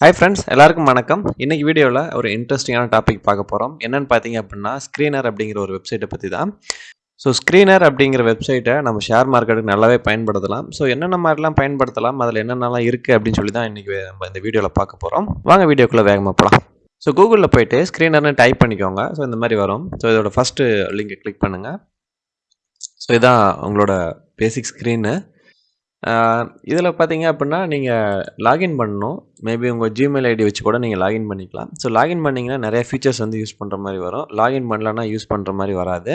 Hi friends எல்லாருக்கும் வணக்கம். இன்னைக்கு வீடியோவில் ஒரு இன்ட்ரெஸ்டிங்கான டாபிக் பார்க்க போகிறோம் என்னன்னு பார்த்தீங்க அப்படின்னா ஸ்க்ரீனர் அப்படிங்கிற ஒரு வெப்சைட்டை பற்றி தான் ஸோ ஸ்க்ரீனர் அப்படிங்கிற வெப்சைட்டை நம்ம ஷேர் மார்க்கெட்டுக்கு நல்லாவே பயன்படுத்தலாம். ஸோ என்னென்ன மாதிரிலாம் பயன்படுத்தலாம் அதில் என்னென்னலாம் இருக்குது அப்படின்னு சொல்லி தான் இன்றைக்கி நம்ம இந்த வீடியோவில் பார்க்க போகிறோம் வாங்க வீடியோக்குள்ளே வேகமாக போகலாம் ஸோ கூகுளில் போயிட்டு ஸ்க்ரீனர்னு டைப் பண்ணிக்கோங்க. ஸோ இந்த மாதிரி வரும். ஸோ இதோட ஃபஸ்ட்டு லிங்கை கிளிக் பண்ணுங்கள் ஸோ இதான் உங்களோட பேசிக் ஸ்க்ரீனு இதில் பார்த்தீங்க அப்படின்னா நீங்கள் லாகின் பண்ணணும். மேபி உங்கள் ஜிமெயில் ஐடி வச்சு கூட நீங்கள் லாகின் பண்ணிக்கலாம். ஸோ லாகின் பண்ணிங்கன்னா நிறைய ஃபீச்சர்ஸ் வந்து யூஸ் பண்ணுற மாதிரி வரும். லாகின் பண்ணலன்னா யூஸ் பண்ணுற மாதிரி வராது.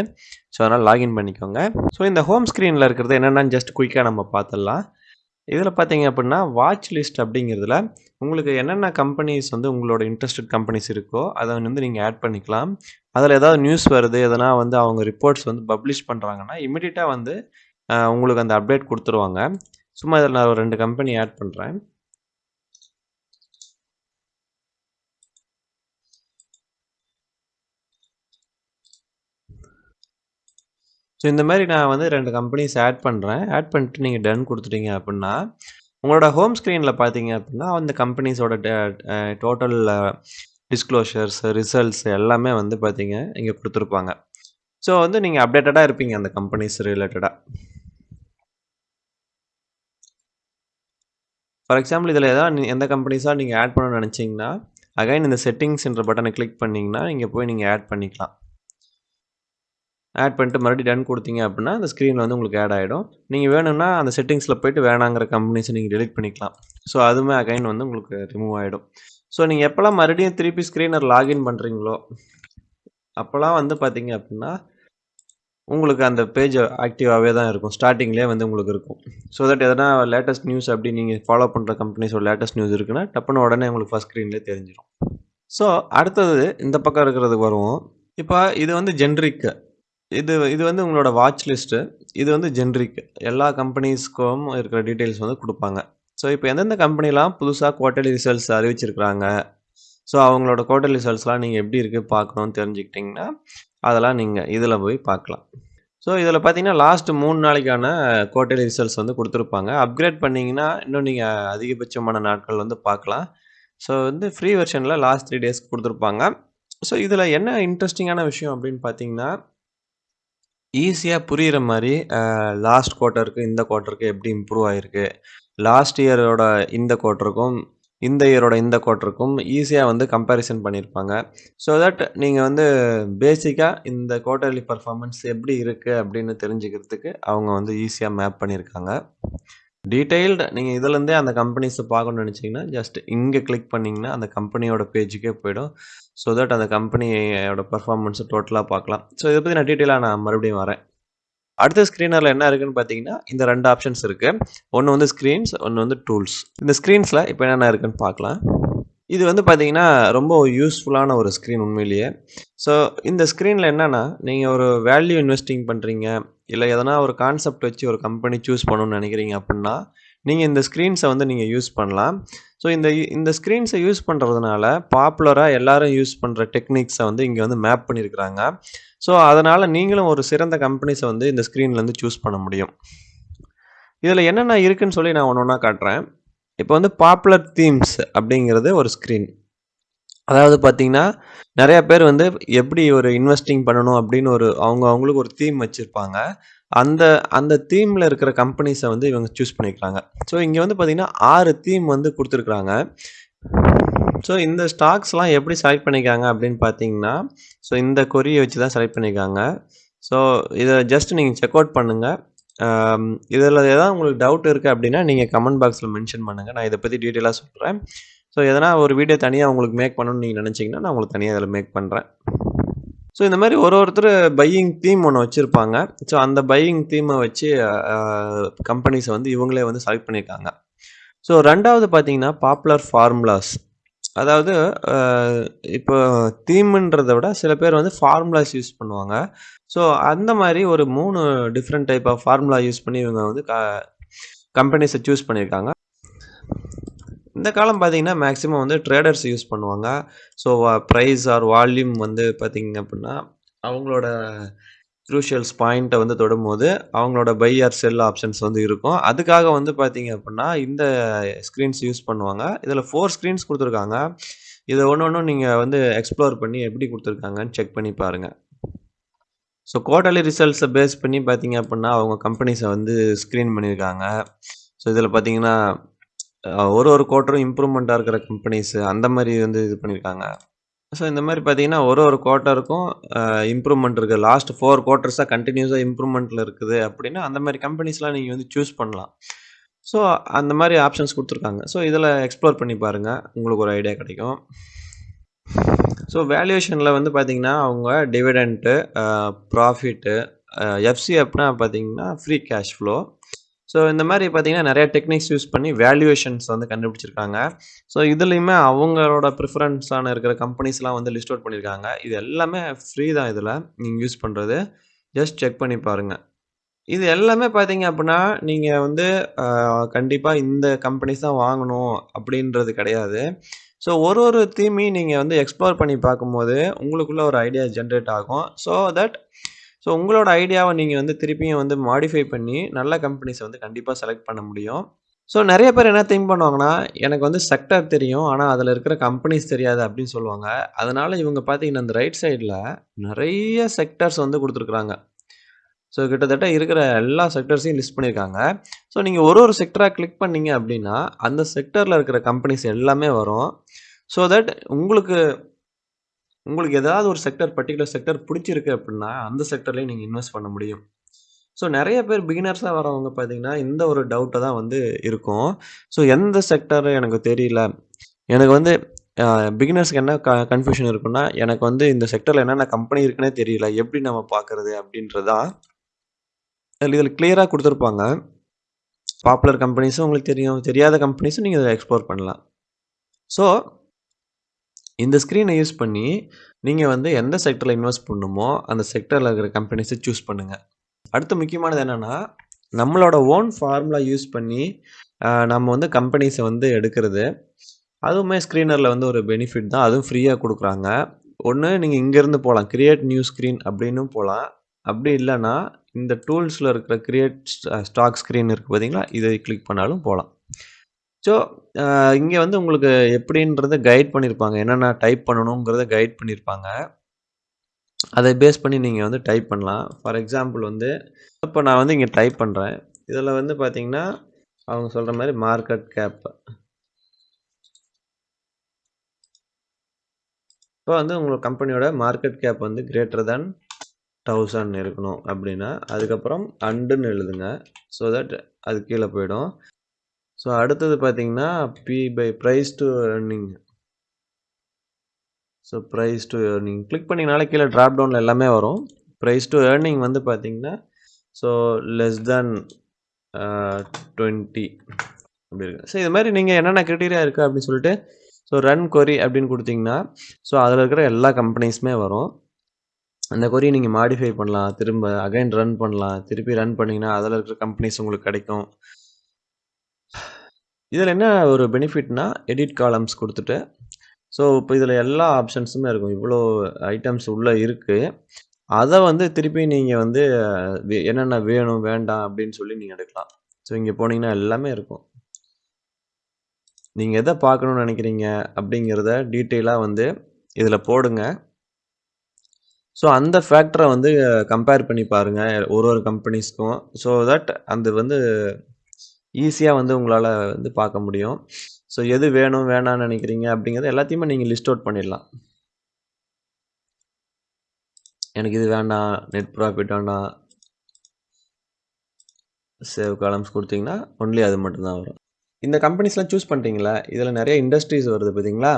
ஸோ அதனால் லாகின் பண்ணிக்கோங்க. ஸோ இந்த ஹோம் ஸ்க்ரீனில் இருக்கிறது என்னென்னு ஜஸ்ட் குயிக்காக நம்ம பார்த்துடலாம் இதில் பார்த்தீங்க அப்படின்னா வாட்ச் லிஸ்ட் அப்படிங்கிறதுல உங்களுக்கு என்னென்ன கம்பெனிஸ் வந்து உங்களோட இன்ட்ரெஸ்டட் கம்பெனிஸ் இருக்கோ அதை வந்து நீங்கள் ஆட் பண்ணிக்கலாம். அதில் ஏதாவது நியூஸ் வருது எதனா வந்து அவங்க ரிப்போர்ட்ஸ் வந்து பப்ளிஷ் பண்ணுறாங்கன்னா இமிடியட்டாக வந்து உங்களுக்கு அந்த அப்டேட் கொடுத்துருவாங்க. சும்மா இதில் நான் ஒரு ரெண்டு கம்பெனி ஆட் பண்ணுறேன் ஸோ இந்த மாதிரி நான் வந்து ரெண்டு கம்பெனிஸ் ஆட் பண்ணுறேன் ஆட் பண்ணிட்டு நீங்கள் டன் கொடுத்துட்டீங்க அப்படின்னா உங்களோட ஹோம் ஸ்க்ரீனில் பார்த்தீங்க அப்படின்னா அந்த கம்பெனிஸோட டோட்டல் டிஸ்க்ளோஷர்ஸ் ரிசல்ட்ஸ் எல்லாமே வந்து பார்த்தீங்க இங்கே கொடுத்துருப்பாங்க. ஸோ வந்து நீங்கள் அப்டேட்டடாக இருப்பீங்க அந்த கம்பெனிஸ் ரிலேட்டடாக ஃபார் எக்ஸாம்பிள் இதில் ஏதாவது எந்த கம்பெனிஸாக நீங்கள் ஆட் பண்ணணும்னு நினச்சிங்கன்னா அகைன் இந்த செட்டிங்ஸ்ன்ற பட்டனை கிளிக் பண்ணிங்கன்னா இங்கே போய் நீங்கள் ஆட் பண்ணிக்கலாம். ஆட் பண்ணிட்டு மறுபடியும் டன் கொடுத்தீங்க அப்படின்னா அந்த ஸ்க்ரீனில் வந்து உங்களுக்கு ஆட் ஆகிடும் நீங்கள் வேணும்னா அந்த செட்டிங்ஸில் போயிட்டு வேணாங்கிற கம்பெனிஸை நீங்கள் டெலிட் பண்ணிக்கலாம். ஸோ அதுவுமே அகைன் வந்து உங்களுக்கு ரிமூவ் ஆகிடும் ஸோ நீங்கள் எப்போல்லாம் மறுபடியும் திருப்பி ஸ்க்ரீனர் லாகின் பண்ணுறீங்களோ அப்போல்லாம் வந்து பார்த்தீங்க அப்படின்னா உங்களுக்கு அந்த பேஜ் ஆக்டிவாகவே தான் இருக்கும். ஸ்டார்டிங்லேயே வந்து உங்களுக்கு இருக்கும். ஸோ தட் எதனா லேட்டஸ்ட் நியூஸ் அப்படி நீங்கள் ஃபாலோ பண்ணுற கம்பெனிஸோட லேட்டஸ்ட் நியூஸ் இருக்குன்னா டப்புன்னு உடனே உங்களுக்கு ஃபஸ்ட் ஸ்க்ரீன்லேயே தெரிஞ்சிடும் ஸோ அடுத்தது இந்த பக்கம் இருக்கிறதுக்கு வருவோம். இப்போ இது வந்து ஜென்ரிக்கு இது இது வந்து உங்களோட வாட்ச் லிஸ்ட்டு இது வந்து ஜென்ரிக் எல்லா கம்பெனிஸ்க்கும் இருக்கிற டீட்டெயில்ஸ் வந்து கொடுப்பாங்க. ஸோ இப்போ எந்தெந்த கம்பெனிலாம் புதுசாக குவார்ட்டர்லி ரிசல்ட்ஸ் அறிவிச்சிருக்கிறாங்க? ஸோ அவங்களோட குவார்டர்லி ரிசல்ட்ஸ்லாம் நீங்கள் எப்படி இருக்குது பார்க்கணும்னு தெரிஞ்சுக்கிட்டிங்கன்னா அதெல்லாம் நீங்கள் இதில் போய் பார்க்கலாம். ஸோ இதில் பார்த்தீங்கன்னா லாஸ்ட் மூணு நாளைக்கான குவார்டர்லி ரிசல்ட்ஸ் வந்து கொடுத்துருப்பாங்க. அப்கிரேட் பண்ணிங்கன்னா இன்னும் நீங்கள் அதிகபட்சமான நாட்கள் வந்து பார்க்கலாம். ஸோ வந்து ஃப்ரீ வெர்ஷனில் லாஸ்ட் த்ரீ டேஸ்க்கு கொடுத்துருப்பாங்க. ஸோ இதில் என்ன இன்ட்ரெஸ்டிங்கான விஷயம் அப்படின்னு பார்த்தீங்கன்னா ஈஸியாக புரிகிற மாதிரி லாஸ்ட் குவார்ட்டருக்கு இந்த குவார்ட்டருக்கு எப்படி இம்ப்ரூவ் ஆகிருக்கு லாஸ்ட் இயரோட இந்த குவார்ட்டருக்கும் இந்த இயரோட இந்த குவார்ட்டருக்கும் ஈஸியாக வந்து கம்பேரிசன் பண்ணியிருப்பாங்க ஸோ தட் நீங்கள் வந்து பேசிக்காக இந்த குவார்ட்டர்லி பர்ஃபார்மன்ஸ் எப்படி இருக்குது அப்படின்னு தெரிஞ்சுக்கிறதுக்கு அவங்க வந்து ஈஸியாக மேப் பண்ணியிருக்காங்க டீட்டெயில்டு நீங்கள் இதுலேருந்தே அந்த கம்பெனிஸை பார்க்கணும்னு நினச்சிங்கன்னா ஜஸ்ட் இங்கே கிளிக் பண்ணிங்கன்னா அந்த கம்பெனியோட பேஜுக்கே போயிடும். ஸோ தட் அந்த கம்பெனியோட பர்ஃபார்மன்ஸை டோட்டலாக பார்க்கலாம். ஸோ இதை பற்றி நான் டீட்டெயிலாக நான் மறுபடியும் வரேன். அடுத்த ஸ்க்ரீனரில் என்ன இருக்குன்னு பார்த்தீங்கன்னா இந்த ரெண்டு ஆப்ஷன்ஸ் இருக்குது ஒன்று வந்து ஸ்க்ரீன்ஸ் ஒன்று வந்து டூல்ஸ் இந்த ஸ்க்ரீன்ஸில் இப்போ என்னென்ன இருக்குன்னு பார்க்கலாம் இது வந்து பார்த்தீங்கன்னா ரொம்ப யூஸ்ஃபுல்லான ஒரு ஸ்க்ரீன் உண்மையிலேயே. ஸோ இந்த ஸ்க்ரீனில் என்னென்னா நீங்கள் ஒரு வேல்யூ இன்வெஸ்டிங் பண்ணுறீங்க இல்லை எதனா ஒரு கான்செப்ட் வச்சு ஒரு கம்பெனி சூஸ் பண்ணணும்னு நினைக்கிறீங்க அப்படின்னா நீங்கள் இந்த ஸ்க்ரீன்ஸை வந்து நீங்கள் யூஸ் பண்ணலாம். ஸோ இந்த இந்த ஸ்க்ரீன்ஸை யூஸ் பண்ணுறதுனால பாப்புலராக எல்லாரும் யூஸ் பண்ணுற டெக்னிக்ஸை வந்து இங்கே வந்து மேப் பண்ணியிருக்கிறாங்க ஸோ அதனால் நீங்களும் ஒரு சிறந்த கம்பெனிஸை வந்து இந்த ஸ்க்ரீன்லேருந்து சூஸ் பண்ண முடியும். இதில் என்னென்ன இருக்குதுன்னு சொல்லி நான் ஒன்று ஒன்றா காட்டுறேன். இப்போ வந்து பாப்புலர் தீம்ஸ் அப்படிங்கிறது ஒரு ஸ்க்ரீன் அதாவது பார்த்தீங்கன்னா நிறைய பேர் வந்து எப்படி ஒரு இன்வெஸ்டிங் பண்ணணும் அப்படின்னு ஒரு அவங்க அவங்களுக்கு ஒரு தீம் வச்சுருப்பாங்க. அந்த அந்த தீமில் இருக்கிற கம்பெனிஸை வந்து இவங்க சூஸ் பண்ணிக்கிறாங்க. ஸோ இங்கே வந்து பார்த்திங்கன்னா ஆறு தீம் வந்து கொடுத்துருக்குறாங்க. ஸோ இந்த ஸ்டாக்ஸ்லாம் எப்படி செலக்ட் பண்ணிக்காங்க அப்படின்னு பார்த்தீங்கன்னா ஸோ இந்த கொரியை வச்சு தான் செலக்ட் பண்ணிக்காங்க ஸோ இதை ஜஸ்ட் நீங்கள் செக் அவுட் பண்ணுங்கள் இதில் ஏதாவது உங்களுக்கு டவுட் இருக்குது அப்படின்னா நீங்கள் கமெண்ட் பாக்ஸில் மென்ஷன் பண்ணுங்கள் நான் இதை பற்றி டீட்டெயிலாக சொல்கிறேன் ஸோ எதனா ஒரு வீடியோ தனியாக உங்களுக்கு மேக் பண்ணணும்னு நீங்கள் நினச்சிங்கன்னா நான் உங்களுக்கு தனியாக இதில் மேக் பண்ணுறேன் ஸோ இந்த மாதிரி ஒரு ஒருத்தர் பையிங் தீம் ஒன்று வச்சுருப்பாங்க. ஸோ அந்த பையிங் தீமை வச்சு கம்பெனிஸை வந்து இவங்களே வந்து செலக்ட் பண்ணியிருக்காங்க ஸோ ரெண்டாவது பார்த்தீங்கன்னா பாப்புலர் ஃபார்முலாஸ் அதாவது இப்போ தீம்ன்றதை விட சில பேர் வந்து ஃபார்முலாஸ் யூஸ் பண்ணுவாங்க. ஸோ அந்த மாதிரி ஒரு மூணு different type of formula use பண்ணி இவங்க வந்து க கம்பெனிஸை சூஸ் பண்ணியிருக்காங்க இந்த காலம் பார்த்தீங்கன்னா மேக்ஸிமம் வந்து ட்ரேடர்ஸ் யூஸ் பண்ணுவாங்க ஸோ ப்ரைஸ் ஆர் வால்யூம் வந்து பார்த்தீங்க அப்படின்னா அவங்களோட க்ரூஷியல்ஸ் பாயிண்ட்டை வந்து தொடும்போது, அவங்களோட பை ஆர் செல் ஆப்ஷன்ஸ் வந்து இருக்கும். அதுக்காக வந்து பார்த்தீங்க அப்படின்னா இந்த ஸ்க்ரீன்ஸ் யூஸ் பண்ணுவாங்க. இதில் ஃபோர் ஸ்க்ரீன்ஸ் கொடுத்துருக்காங்க இதை ஒன்று ஒன்றும் நீங்கள் வந்து எக்ஸ்ப்ளோர் பண்ணி எப்படி கொடுத்துருக்காங்கன்னு செக் பண்ணி பாருங்கள் ஸோ குவார்டர்லி ரிசல்ட்ஸை பேஸ் பண்ணி பார்த்தீங்க அப்படின்னா அவங்க கம்பெனிஸை வந்து ஸ்க்ரீன் பண்ணியிருக்காங்க. ஸோ இதில் பார்த்தீங்கன்னா, ஒரு ஒரு குவார்ட்டரும் இம்ப்ரூவ்மெண்ட்டாக இருக்கிற கம்பெனிஸ் அந்த மாதிரி வந்து இது பண்ணியிருக்காங்க. ஸோ இந்த மாதிரி பார்த்தீங்கன்னா, ஒரு ஒரு குவார்ட்டருக்கும் இம்ப்ரூவ்மெண்ட் இருக்குது லாஸ்ட் ஃபோர் குவார்ட்டர்ஸாக கண்டினியூஸாக இம்ப்ரூவ்மெண்ட்டில் இருக்குது அப்படின்னா அந்த மாதிரி கம்பெனிஸ்லாம் நீங்கள் வந்து சூஸ் பண்ணலாம். ஸோ அந்த மாதிரி ஆப்ஷன்ஸ் கொடுத்துருக்காங்க ஸோ இதில் எக்ஸ்ப்ளோர் பண்ணி பாருங்கள் உங்களுக்கு ஒரு ஐடியா கிடைக்கும். ஸோ வேல்யூவேஷனில் வந்து பார்த்தீங்கன்னா, அவங்க டிவிடெண்ட்டு ப்ராஃபிட்டு எஃப்சி அப்படின்னா பார்த்தீங்கன்னா, ஃப்ரீ கேஷ் ஃப்ளோ. ஸோ இந்த மாதிரி பார்த்தீங்கன்னா, நிறைய டெக்னிக்ஸ் யூஸ் பண்ணி வேல்யூவேஷன்ஸ் வந்து கண்டுபிடிச்சிருக்காங்க. ஸோ இதுலேயுமே அவங்களோட ப்ரிஃபரன்ஸான இருக்கிற கம்பெனிஸ்லாம் வந்து லிஸ்ட் அவுட் பண்ணியிருக்காங்க. இது எல்லாமே ஃப்ரீ தான் இதில் நீங்கள் யூஸ் பண்ணுறது ஜஸ்ட் செக் பண்ணி பாருங்க. இது எல்லாமே பார்த்தீங்க அப்படின்னா நீங்கள் வந்து கண்டிப்பாக இந்த கம்பெனிஸ் தான் வாங்கணும் அப்படின்றது கிடையாது. ஸோ ஒரு ஒரு தீமையும் நீங்கள் வந்து எக்ஸ்ப்ளோர் பண்ணி பார்க்கும்போது, உங்களுக்குள்ள ஒரு ஐடியா ஜென்ரேட் ஆகும். ஸோ தட் ஸோ உங்களோட ஐடியாவை நீங்கள் வந்து திருப்பியும் வந்து மாடிஃபை பண்ணி, நல்ல கம்பெனிஸை வந்து கண்டிப்பாக செலக்ட் பண்ண முடியும். ஸோ நிறைய பேர் என்ன திங்க் பண்ணுவாங்கன்னா, எனக்கு வந்து செக்டர் தெரியும். ஆனால் அதில் இருக்கிற கம்பெனிஸ் தெரியாது அப்படின்னு சொல்லுவாங்க. அதனால் இவங்க பார்த்தீங்கன்னா, இந்த ரைட் சைடில் நிறைய செக்டர்ஸ் வந்து கொடுத்துருக்குறாங்க ஸோ கிட்டத்தட்ட இருக்கிற எல்லா செக்டர்ஸையும் லிஸ்ட் பண்ணியிருக்காங்க. ஸோ நீங்கள் ஒரு ஒரு செக்டராக கிளிக் பண்ணீங்க அப்படின்னா அந்த செக்டரில் இருக்கிற கம்பெனிஸ் எல்லாமே வரும். ஸோ தட் உங்களுக்கு உங்களுக்கு ஏதாவது ஒரு செக்டர் பர்ட்டிகுலர் செக்டர் பிடிச்சிருக்கு அப்படின்னா அந்த செக்டர்லேயும் நீங்கள் இன்வெஸ்ட் பண்ண முடியும். ஸோ நிறைய பேர் பிகினர்ஸாக வரவங்க பார்த்தீங்கன்னா, இந்த ஒரு டவுட்டை தான் வந்து இருக்கும். ஸோ எந்த செக்டர் எனக்கு தெரியல. எனக்கு வந்து பிகினர்ஸ்க்கு என்ன க கன்ஃப்யூஷன் இருக்குன்னா, எனக்கு வந்து இந்த செக்டரில் என்னென்ன கம்பெனி இருக்குன்னே தெரியல. எப்படி நம்ம பார்க்குறது அப்படின்றதா இதில் கிளியராக கொடுத்துருப்பாங்க பாப்புலர் கம்பெனிஸும் உங்களுக்கு தெரியும். தெரியாத கம்பெனிஸும் நீங்கள் இதை எக்ஸ்ப்ளோர் பண்ணலாம். ஸோ இந்த ஸ்க்ரீனை யூஸ் பண்ணி, நீங்கள் வந்து எந்த செக்டரில் இன்வெஸ்ட் பண்ணணுமோ, அந்த செக்டரில் இருக்கிற கம்பெனிஸை சூஸ் பண்ணுங்கள் அடுத்து முக்கியமானது என்னென்னா நம்மளோட ஓன் ஃபார்முலா யூஸ் பண்ணி, நம்ம வந்து கம்பெனிஸை வந்து எடுக்கிறது. அதுவுமே ஸ்க்ரீனரில் வந்து ஒரு பெனிஃபிட் தான். அதுவும் ஃப்ரீயாக கொடுக்குறாங்க ஒன்று நீங்கள் இங்கேருந்து போகலாம் கிரியேட் நியூ ஸ்க்ரீன் அப்படின்னும் போகலாம் அப்படி இல்லைன்னா இந்த டூல்ஸில் இருக்கிற கிரியேட் ஸ்டாக் ஸ்க்ரீன் இருக்குது பார்த்தீங்களா? இதை கிளிக் பண்ணாலும் போகலாம் ஸோ இங்கே வந்து உங்களுக்கு எப்படின்றத கைட் பண்ணியிருப்பாங்க. என்னென்ன டைப் பண்ணணுங்கிறத கைட் பண்ணியிருப்பாங்க. அதை பேஸ் பண்ணி நீங்கள் வந்து டைப் பண்ணலாம். ஃபார் எக்ஸாம்பிள் வந்து, இப்போ நான் வந்து இங்கே டைப் பண்ணுறேன் இதில் வந்து பார்த்தீங்கன்னா, அவங்க சொல்கிற மாதிரி மார்க்கெட் கேப். இப்போ வந்து உங்களுக்கு கம்பெனியோட மார்க்கெட் கேப் வந்து கிரேட்டர் தேன் தௌசண்ட் இருக்கணும் அப்படின்னா அதுக்கப்புறம் அண்டுன்னு எழுதுங்க. ஸோ தட் அது கீழே போயிடும். ஸோ அடுத்தது பார்த்தீங்கன்னா, P by price to earning so price to earning click பண்ணிங்கனால கீழே ட்ராப் டவுனில் எல்லாமே வரும். ப்ரைஸ் டூ ஏர்னிங் வந்து பார்த்தீங்கன்னா, ஸோ லெஸ் தேன் அ 20 அப்டி இருக்கு. ஸோ இது மாதிரி நீங்கள் என்னென்ன க்ரிட்டீரியா இருக்குது அப்படின்னு சொல்லிட்டு, ஸோ ரன் கொரி அப்படின்னு கொடுத்தீங்கன்னா ஸோ அதில் இருக்கிற எல்லா கம்பெனிஸுமே வரும். அந்த கொரியை நீங்கள் மாடிஃபை பண்ணலாம். திரும்ப அகைன் ரன் பண்ணலாம். திருப்பி ரன் பண்ணிங்கன்னா அதில் இருக்கிற கம்பெனிஸ் உங்களுக்கு கிடைக்கும். இதில் என்ன ஒரு பெனிஃபிட்னா, எடிட் காலம்ஸ் கொடுத்துட்டு ஸோ இப்போ இதில் எல்லா ஆப்ஷன்ஸுமே இருக்கும். இவ்வளோ ஐட்டம்ஸ் உள்ளே இருக்குது அதை வந்து திருப்பி நீங்கள் வந்து என்னென்ன வேணும், வேண்டாம் அப்படின்னு சொல்லி நீங்கள் எடுக்கலாம். ஸோ இங்கே போனீங்கன்னா எல்லாமே இருக்கும். நீங்கள் எதை பார்க்கணுன்னு நினைக்கிறீங்க அப்படிங்கிறத டீட்டெயிலாக வந்து இதில் போடுங்க. ஸோ அந்த ஃபேக்டரை வந்து கம்பேர் பண்ணி பாருங்கள் ஒரு ஒரு கம்பெனிஸ்க்கும். ஸோ தட் அது வந்து ஈஸியாக வந்து உங்களால் வந்து பார்க்க முடியும். ஸோ எது வேணும், வேணாம்னு நினைக்கிறீங்க அப்படிங்கிறது எல்லாத்தையுமே நீங்கள் லிஸ்ட் அவுட் பண்ணிடலாம். எனக்கு இது வேண்டாம். நெட் ப்ராஃபிட் வேண்டாம். சேவ் காலம்ஸ் கொடுத்தீங்கன்னா ஒன்லி அது மட்டும்தான் வரும். இந்த கம்பெனிஸ்லாம் சூஸ் பண்ணிட்டீங்களா? இதில் நிறைய இண்டஸ்ட்ரீஸ் வருது பார்த்தீங்களா?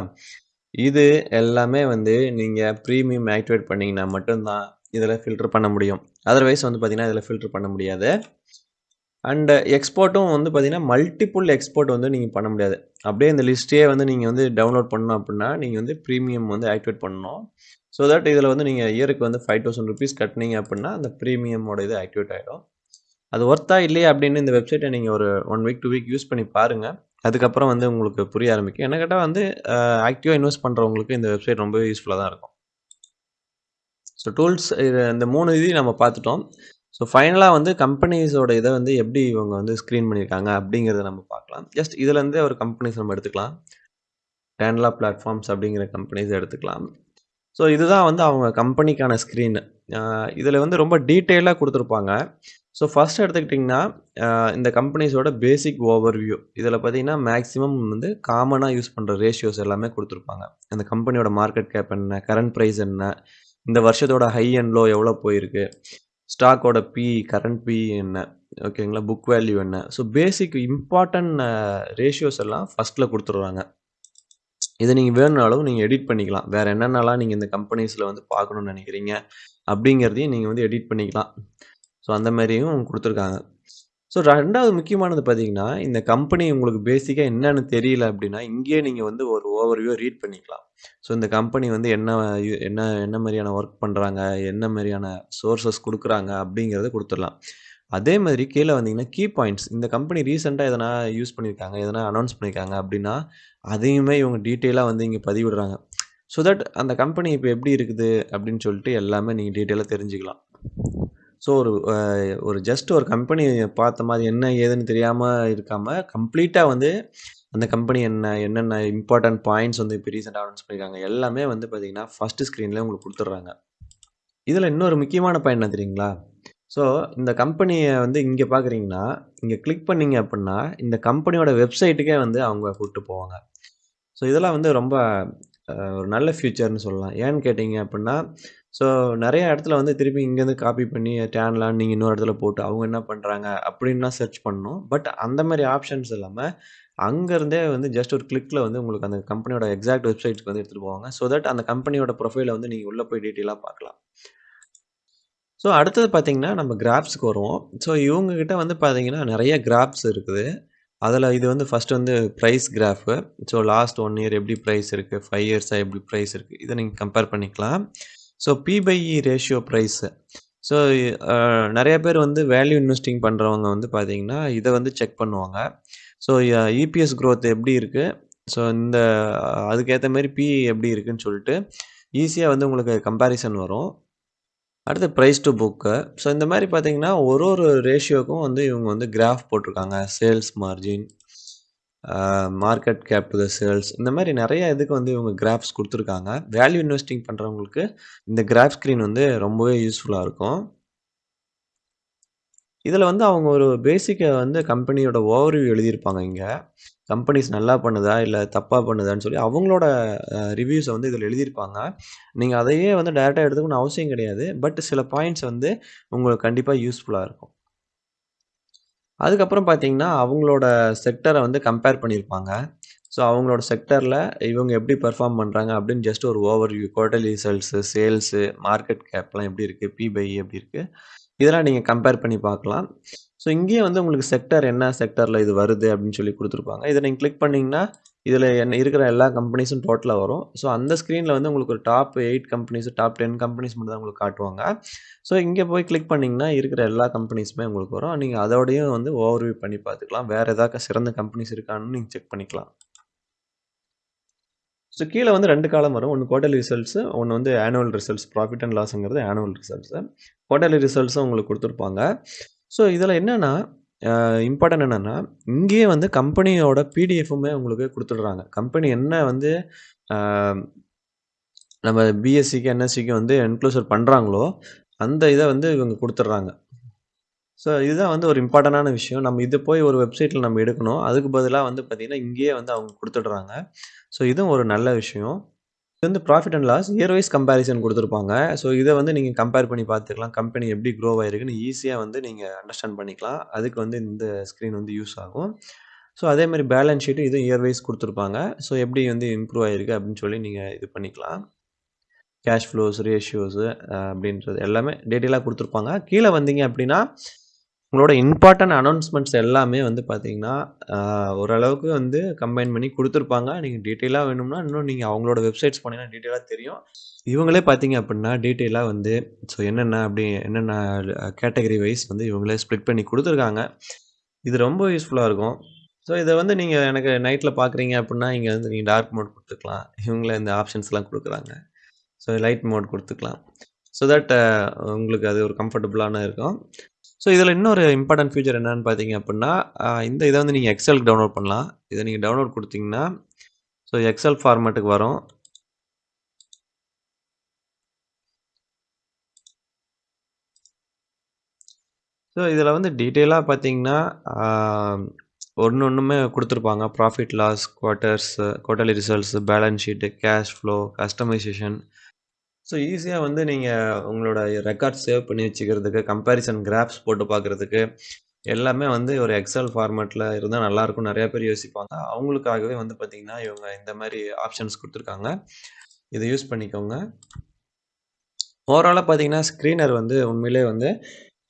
இது எல்லாமே வந்து நீங்கள் ப்ரீமியம் ஆக்டிவேட் பண்ணிங்கன்னா மட்டும்தான் இதில் ஃபில்டர் பண்ண முடியும். அதர்வைஸ் வந்து பார்த்தீங்கன்னா, இதில் ஃபில்டர் பண்ண முடியாது. அண்டு எக்ஸ்போர்ட்டும் வந்து பார்த்திங்கன்னா மல்டிபிள் எக்ஸ்போர்ட் வந்து நீங்கள் பண்ண முடியாது. அப்படியே இந்த லிஸ்ட்டே வந்து நீங்கள் வந்து டவுன்லோட் பண்ணணும் அப்படின்னா நீங்கள் வந்து ப்ரீமியம் வந்து ஆக்டிவேட் பண்ணணும். ஸோ தட் இதில் வந்து நீங்கள் இயருக்கு வந்து ₹5000 கட்டுனீங்க அப்படின்னா அந்த ப்ரீமியமோட இது ஆக்டிவேட் ஆயிடும். அது ஒர்த்தா இல்லையா அப்படின்னு இந்த வெப்சைட்டை நீங்கள் ஒரு one week, two week use பண்ணி பாருங்கள் அதுக்கப்புறம் வந்து உங்களுக்கு புரிய ஆரம்பிக்கும். என்ன கேட்டால் வந்து ஆக்டிவாக இன்வெஸ்ட் பண்ணுறவங்களுக்கு இந்த வெப்சைட் ரொம்பவே யூஸ்ஃபுல்லாக தான் இருக்கும். ஸோ டூல்ஸ் இது இந்த மூணு இதையும் நம்ம பார்த்துட்டோம். ஸோ ஃபைனலாக வந்து கம்பெனிஸோட இதை வந்து எப்படி இவங்க வந்து ஸ்க்ரீன் பண்ணியிருக்காங்க அப்படிங்கிறத நம்ம பார்க்கலாம். ஜஸ்ட் இதுலேருந்தே ஒரு கம்பெனிஸ் நம்ம எடுத்துக்கலாம். டேன்லா பிளாட்ஃபார்ம்ஸ் அப்படிங்கிற கம்பெனிஸ் எடுத்துக்கலாம். ஸோ இதுதான் வந்து அவங்க கம்பெனிக்கான ஸ்க்ரீன். இதில் வந்து ரொம்ப டீட்டெயிலாக கொடுத்துருப்பாங்க ஸோ ஃபஸ்ட் எடுத்துக்கிட்டிங்கன்னா, இந்த கம்பெனிஸோட பேசிக் ஓவர்வியூ. இதில் பார்த்தீங்கன்னா, மேக்ஸிமம் வந்து காமனாக யூஸ் பண்ணுற ரேஷியோஸ் எல்லாமே கொடுத்துருப்பாங்க அந்த கம்பெனியோட மார்க்கெட் கேப் என்ன? கரண்ட் ப்ரைஸ் என்ன? இந்த வருஷத்தோட ஹை அண்ட் லோ எவ்வளோ போயிருக்கு? ஸ்டாக்கோட பிஇ, கரண்ட் பிஇ என்ன? ஓகேங்களா? புக் வேல்யூ என்ன? ஸோ பேசிக் இம்பார்ட்டன்ட் ரேஷியோஸ் எல்லாம் ஃபஸ்ட்டில் கொடுத்துருவாங்க இதை நீங்கள் வேணும்னாலும் நீங்கள் எடிட் பண்ணிக்கலாம். வேறு என்னென்னலாம் நீங்கள் இந்த கம்பெனிஸில் வந்து பார்க்கணுன்னு நினைக்கிறீங்க அப்படிங்கிறதையும் நீங்கள் வந்து எடிட் பண்ணிக்கலாம். ஸோ அந்த மாதிரியும் கொடுத்துருக்காங்க ஸோ ரெண்டாவது முக்கியமானது பார்த்தீங்கன்னா, இந்த கம்பெனி உங்களுக்கு பேசிக்காக என்னன்னு தெரியல அப்படின்னா, இங்கேயே நீங்கள் வந்து ஒரு ஓவர்வியூ ரீட் பண்ணிக்கலாம். ஸோ இந்த கம்பெனி வந்து என்ன என்ன என்ன மாதிரியான ஒர்க் பண்ணுறாங்க என்ன மாதிரியான சோர்சஸ் கொடுக்குறாங்க அப்படிங்கிறத கொடுத்துடலாம் அதே மாதிரி கீழே வந்தீங்கன்னா, கீ பாயிண்ட்ஸ் இந்த கம்பெனி ரீசெண்டாக எதனா யூஸ் பண்ணியிருக்காங்க, எதனா அனௌன்ஸ் பண்ணியிருக்காங்க அப்படின்னா, அதையுமே இவங்க டீட்டெயிலாக வந்து இங்கே பதிவிடுறாங்க. ஸோ தட் அந்த கம்பெனி இப்போ எப்படி இருக்குது அப்படின்னு சொல்லிட்டு எல்லாமே நீங்கள் டீட்டெயிலாக தெரிஞ்சுக்கலாம். ஸோ ஒரு ஒரு ஜஸ்ட் ஒரு கம்பெனி பார்த்த மாதிரி என்ன ஏதுன்னு தெரியாமல் இருக்காமல் கம்ப்ளீட்டாக வந்து அந்த கம்பெனி என்ன? என்னென்ன இம்பார்ட்டன்ட் பாயிண்ட்ஸ் வந்து இப்போ ரீசெண்டாக அனௌன்ஸ் பண்ணியிருக்காங்க? எல்லாமே வந்து பார்த்தீங்கன்னா, ஃபஸ்ட்டு ஸ்க்ரீனில் உங்களுக்கு கொடுத்துட்றாங்க இதில் இன்னொரு முக்கியமான பாயிண்ட் என்ன தெரியுங்களா? ஸோ இந்த கம்பெனியை வந்து இங்கே பார்க்குறீங்கன்னா, இங்கே கிளிக் பண்ணிங்க அப்படின்னா, இந்த கம்பெனியோட வெப்சைட்டுக்கே வந்து அவங்க கூப்பிட்டு போவாங்க. ஸோ இதெல்லாம் வந்து ரொம்ப ஒரு நல்ல ஃப்யூச்சர்னு சொல்லலாம். ஏன்னு கேட்டிங்க அப்படின்னா, ஸோ நிறைய இடத்துல வந்து திருப்பி இங்கேருந்து காப்பி பண்ணி டேன்லான்னு நீங்கள் இன்னொரு இடத்துல போட்டு அவங்க என்ன பண்ணுறாங்க அப்படின்லாம் சர்ச் பண்ணணும். பட் அந்த மாதிரி ஆப்ஷன்ஸ் இல்லாமல் அங்கேருந்தே வந்து ஜஸ்ட் ஒரு கிளிக்கில் வந்து உங்களுக்கு அந்த கம்பெனியோட எக்ஸாக்ட் வெப்சைட்ஸ்க்கு வந்து எடுத்துகிட்டு போவாங்க. ஸோ தட் அந்த கம்பெனியோட ப்ரொஃபைல வந்து நீங்கள் உள்ளே போய் டீட்டெயிலாக பார்க்கலாம். ஸோ அடுத்தது பார்த்தீங்கன்னா, நம்ம கிராப்ஸ்க்கு வருவோம். ஸோ இவங்கக்கிட்ட வந்து பார்த்தீங்கன்னா, நிறைய கிராப்ஸ் இருக்குது. அதில் இது வந்து ஃபர்ஸ்ட் வந்து price graph so last one year எப்படி ப்ரைஸ் இருக்குது ஃபைவ் இயர்ஸாக எப்படி ப்ரைஸ் இருக்குது இதை நீங்கள் கம்பேர் பண்ணிக்கலாம். So P by E ratio price so நிறைய பேர் வந்து வேல்யூ இன்வெஸ்டிங் பண்ணுறவங்க வந்து பார்த்தீங்கன்னா, இதை வந்து செக் பண்ணுவாங்க. ஸோ இபிஎஸ் க்ரோத் எப்படி இருக்குது ஸோ இந்த அதுக்கேற்ற மாதிரி பிஇ எப்படி இருக்குன்னு சொல்லிட்டு, ஈஸியாக வந்து உங்களுக்கு கம்பேரிசன் வரும். அடுத்து ப்ரைஸ் டூ புக்கு ஸோ இந்த மாதிரி பார்த்தீங்கன்னா, ஒரு ஒரு ரேஷியோக்கும் வந்து இவங்க வந்து கிராஃப் போட்டிருக்காங்க. Sales margin, market cap the sales இந்த மாதிரி நிறைய இதுக்கு வந்து இவங்க கிராஃப்ஸ் கொடுத்துருக்காங்க வேல்யூ இன்வெஸ்டிங் பண்ணுறவங்களுக்கு இந்த கிராஃப் ஸ்க்ரீன் வந்து ரொம்பவே யூஸ்ஃபுல்லாக இருக்கும். இதில் வந்து அவங்க ஒரு பேசிக்கை வந்து கம்பெனியோட ஓவர்வியூ எழுதியிருப்பாங்க இங்கே கம்பெனிஸ் நல்லா பண்ணுதா? இல்லை தப்பாக பண்ணுதான்னு சொல்லி அவங்களோட ரிவ்யூஸை வந்து இதில் எழுதியிருப்பாங்க. நீங்கள் அதையே வந்து டேரெக்டாக எடுத்துக்கணும்னு அவசியம் கிடையாது. பட் சில பாயிண்ட்ஸ் வந்து உங்களுக்கு கண்டிப்பாக யூஸ்ஃபுல்லாக இருக்கும். அதுக்கப்புறம் பார்த்தீங்கன்னா, அவங்களோட செக்டரை வந்து கம்பேர் பண்ணியிருப்பாங்க. ஸோ அவங்களோட செக்டார்ல இவங்க எப்படி பெர்ஃபார்ம் பண்றாங்க அப்படின்னு ஜஸ்ட் ஒரு overview quarterly results, sales, market கேப்லாம் எப்படி இருக்கு? பி பை e எப்படி இருக்கு? இதெல்லாம் நீங்க கம்பேர் பண்ணி பார்க்கலாம். ஸோ இங்கேயே வந்து உங்களுக்கு செக்டர் என்ன செக்டரில் இது வருது அப்படின்னு சொல்லி குடுத்துருப்பாங்க. இத நீங்க கிளிக் பண்ணீங்கன்னா, இதில் என்ன இருக்கிற எல்லா கம்பெனிஸும் டோட்டலாக வரும். ஸோ அந்த ஸ்க்ரீனில் வந்து உங்களுக்கு ஒரு top eight companies, top 10 companies மட்டும் தான் உங்களுக்கு காட்டுவாங்க. ஸோ இங்கே போய் கிளிக் பண்ணிங்கன்னா இருக்கிற எல்லா கம்பெனிஸுமே உங்களுக்கு வரும். நீங்கள் அதோடையும் வந்து ஓவர்வியூ பண்ணி பார்த்துக்கலாம். வேறு ஏதாவது சிறந்த கம்பெனிஸ் இருக்கான்னு நீங்கள் செக் பண்ணிக்கலாம். ஸோ கீழே வந்து ரெண்டு காலம் வரும். ஒன்று குவார்டர்லி ரிசல்ட்ஸு ஒன்று வந்து ஆனுவல் ரிசல்ட்ஸ். ப்ராஃபிட் அண்ட் லாஸுங்கிறது ஆனுவல் ரிசல்ட்ஸு குவார்டர்லி ரிசல்ட்ஸும் உங்களுக்கு கொடுத்துருப்பாங்க ஸோ இதில் என்னென்னா இம்பார்ட்டன்ட் என்னென்னா இங்கேயே வந்து கம்பெனியோட பிடிஎஃப்புமே உங்களுக்கு கொடுத்துட்றாங்க கம்பெனி என்ன வந்து நம்ம பிஎஸ்சிக்கு, என்எஸ்சிக்கு வந்து என்க்ளோசர் பண்ணுறாங்களோ அந்த இதை வந்து இவங்க கொடுத்துட்றாங்க ஸோ இதுதான் வந்து ஒரு இம்பார்ட்டண்டான விஷயம். நம்ம இது போய் ஒரு வெப்சைட்டில் நம்ம எடுக்கணும். அதுக்கு பதிலாக வந்து பார்த்திங்கன்னா இங்கேயே வந்து அவங்க கொடுத்துட்றாங்க ஸோ இதுவும் ஒரு நல்ல விஷயம். இது வந்து profit and loss year wise comparison கொடுத்துருப்பாங்க ஸோ இதை வந்து நீங்கள் கம்பேர் பண்ணி பார்த்துக்கலாம். கம்பெனி எப்படி க்ரோ ஆயிருக்குன்னு ஈஸியாக வந்து நீங்கள் அண்டர்ஸ்டாண்ட் பண்ணிக்கலாம். அதுக்கு வந்து இந்த ஸ்க்ரீன் வந்து யூஸ் ஆகும். ஸோ அதே மாதிரி பேலன்ஸ் ஷீட்டு இதுவும் இயர் வைஸ் கொடுத்துருப்பாங்க ஸோ எப்படி வந்து இம்ப்ரூவ் ஆயிருக்கு அப்படின்னு சொல்லி நீங்கள் இது பண்ணிக்கலாம். கேஷ் ஃப்ளோஸ், ரேஷியோஸு அப்படின்றது எல்லாமே டீட்டெயிலாக கொடுத்துருப்பாங்க கீழே வந்தீங்க அப்படின்னா, உங்களோட இம்பார்ட்டன்ட் அனௌன்ஸ்மெண்ட்ஸ் எல்லாமே வந்து பார்த்தீங்கன்னா, ஓரளவுக்கு வந்து கம்பைன் பண்ணி கொடுத்துருப்பாங்க நீங்கள் டீட்டெயிலாக வேணும்னா, இன்னும் நீங்கள் அவங்களோட வெப்சைட்ஸ் போனீங்கன்னா டீட்டெயிலாக தெரியும். இவங்களே பார்த்தீங்க அப்படின்னா, டீட்டெயிலாக வந்து ஸோ என்னென்ன அப்படி என்னென்ன கேட்டகரி வைஸ் வந்து இவங்களே ஸ்ப்ளிட் பண்ணி கொடுத்துருக்காங்க இது ரொம்ப யூஸ்ஃபுல்லாக இருக்கும். ஸோ இதை வந்து நீங்கள் எனக்கு நைட்டில் பார்க்குறீங்க அப்படின்னா, இங்கே வந்து நீங்கள் டார்க் மோட் கொடுத்துக்கலாம் இவங்களே இந்த ஆப்ஷன்ஸ்லாம் கொடுக்குறாங்க ஸோ லைட் மோட் கொடுத்துக்கலாம் ஸோ தட் உங்களுக்கு அது ஒரு கம்ஃபர்டபுளான இருக்கும். ஸோ இதில் இன்னொரு இம்பார்ட்டன்ட் ஃபியூச்சர் என்னன்னு பார்த்தீங்க அப்படின்னா இந்த இதை வந்து நீங்கள் எக்ஸலுக்கு டவுன்லோட் பண்ணலாம். இதை நீங்கள் டவுன்லோட் கொடுத்தீங்கன்னா ஸோ எக்ஸல் ஃபார்மேட்டுக்கு வரும். ஸோ இதில் வந்து டீட்டெயிலாக பார்த்தீங்கன்னா, ஒன்று ஒன்றுமே கொடுத்துருப்பாங்க profit, loss, quarters, quarterly results, balance sheet cash flow, customisation. So ஈஸியாக வந்து நீங்கள் உங்களோட ரெக்கார்ட் சேவ் பண்ணி வச்சுக்கிறதுக்கு, கம்பேரிசன் கிராஃப்ஸ் போட்டு பார்க்குறதுக்கு, எல்லாமே வந்து ஒரு எக்ஸல் ஃபார்மேட்டில் இருந்தால் நல்லாயிருக்கும்னு நிறையா பேர் யோசிப்பாங்க. அவங்களுக்காகவே வந்து பார்த்தீங்கன்னா, இவங்க இந்த மாதிரி ஆப்ஷன்ஸ் கொடுத்துருக்காங்க இதை யூஸ் பண்ணிக்கோங்க. ஓவராலாக பார்த்தீங்கன்னா, ஸ்க்ரீனர் வந்து உண்மையிலேயே வந்து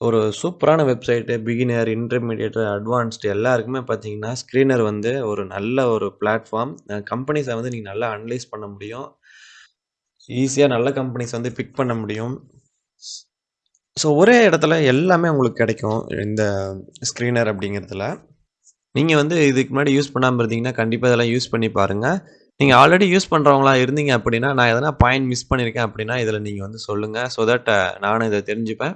ஒரு சூப்பரான வெப்சைட்டு. பிகினர், இன்டர்மீடியேட், அட்வான்ஸ்டு எல்லாருக்குமே பார்த்தீங்கன்னா, ஸ்க்ரீனர் வந்து ஒரு நல்ல ஒரு பிளாட்ஃபார்ம். கம்பெனிஸை வந்து நீங்கள் நல்லா அனலைஸ் பண்ண முடியும். ஈஸியாக நல்ல கம்பெனிஸ் வந்து பிக் பண்ண முடியும். ஸோ ஒரே இடத்துல எல்லாமே உங்களுக்கு கிடைக்கும். இந்த ஸ்க்ரீனர் அப்படிங்கிறதுல. நீங்கள் வந்து இதுக்கு முன்னாடி யூஸ் பண்ணாமல் இருந்தீங்கன்னா, கண்டிப்பாக இதெல்லாம் யூஸ் பண்ணி பாருங்கள் நீங்கள் ஆல்ரெடி யூஸ் பண்ணுறவங்களா இருந்தீங்க அப்படின்னா, நான் எதனா பாயிண்ட் மிஸ் பண்ணியிருக்கேன் அப்படின்னா, இதில் நீங்கள் வந்து சொல்லுங்கள் ஸோ தட் நானும் இதை தெரிஞ்சுப்பேன்.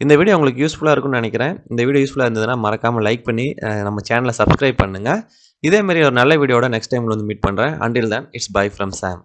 இந்த வீடியோ உங்களுக்கு யூஸ்ஃபுல்லாக இருக்கும்னு நினைக்கிறேன் இந்த வீடியோ யூஸ்ஃபுல்லாக இருந்ததுன்னா, மறக்காமல் லைக் பண்ணி நம்ம சேனலை சப்ஸ்கிரைப் பண்ணுங்கள் இதே மாரி ஒரு நல்ல வீடியோட நெக்ஸ்ட் டைம் வந்து மீட் பண்ணுறேன் until then it's bye from Sam.